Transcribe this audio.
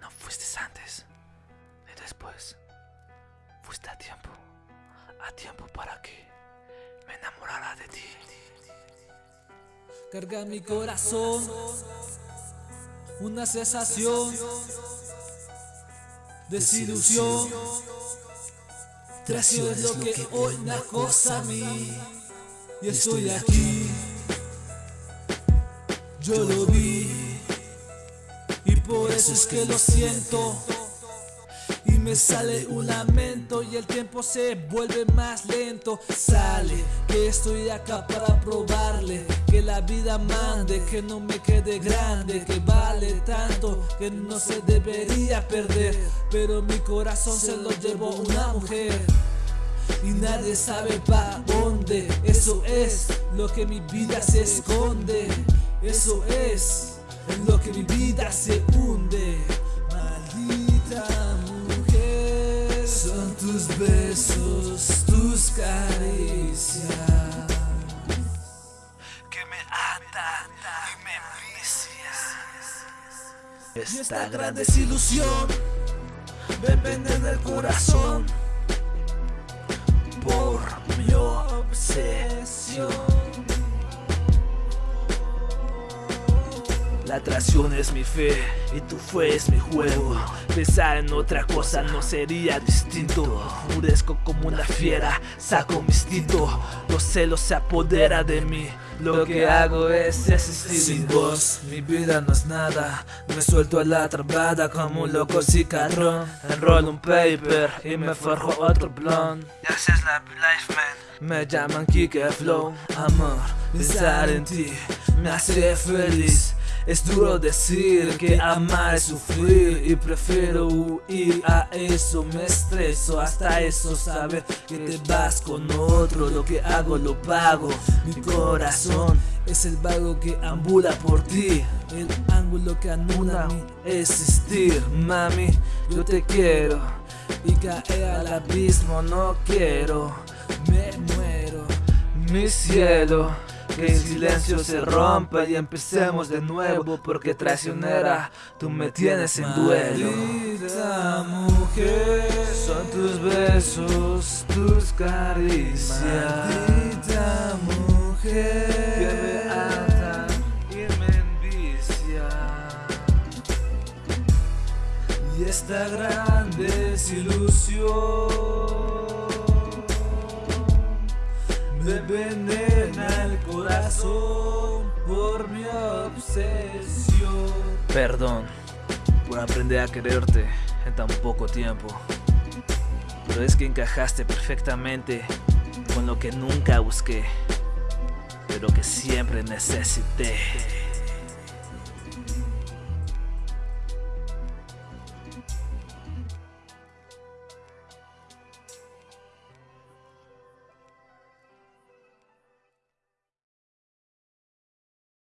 No fuiste antes ni después. Fuiste a tiempo. A tiempo para que me enamorara de ti. Carga mi corazón una sensación, desilusión. Traición es lo que hoy me acosa a mí. Y estoy aquí, yo lo vi. Y por eso es que lo siento me sale un lamento y el tiempo se vuelve más lento. Sale que estoy acá para probarle que la vida mande, que no me quede grande, que vale tanto, que no se debería perder. Pero mi corazón se lo llevó una mujer. Y nadie sabe para dónde Eso es lo que mi vida se esconde Eso es lo que mi vida se hunde Maldita tus besos, tus caricias que me atan y me vician. Esta gran desilusión me vende en el corazón por mi obsesión. La atracción es mi fe y tu fe es mi juego. Pensar en otra cosa no sería distinto. Murezco como una fiera, saco mi instinto. Los celos se apodera de mí. Lo que hago es existir Sin vos, mi vida no es nada. Me suelto a la trabada como un loco cicarrón Enrollo un paper y me forjo otro blond Esa es la life man Me llaman Kike Flow Amor, pensar en ti me hace feliz. Es duro decir que amar es sufrir y prefiero huir a eso, me estreso hasta eso, saber que te vas con otro, lo que hago lo pago, mi corazón es el vago que ambula por ti, el ángulo que anula mi existir, mami, yo te quiero y caer al abismo no quiero, mi cielo que el silencio se rompa y empecemos de nuevo Porque traicionera, tú me tienes en duelo. Maldita mujer, son tus besos, tus caricias. Maldita mujer, que me atan y me envicia Y esta gran desilusión me envenena el corazón por mi obsesión. Perdón por aprender a quererte en tan poco tiempo. Pero es que encajaste perfectamente con lo que nunca busqué, pero que siempre necesité.